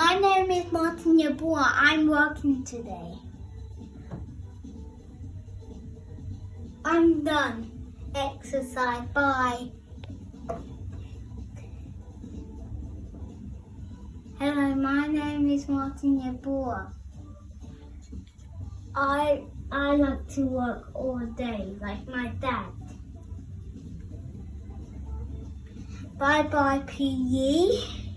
My name is Martin Yabua. I'm working today. I'm done. Exercise. Bye. Hello, my name is Martin Yabua. I I like to work all day like my dad. Bye bye PE.